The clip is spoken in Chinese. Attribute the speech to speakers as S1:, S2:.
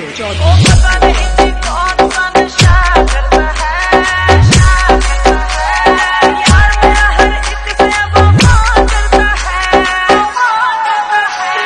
S1: 有教养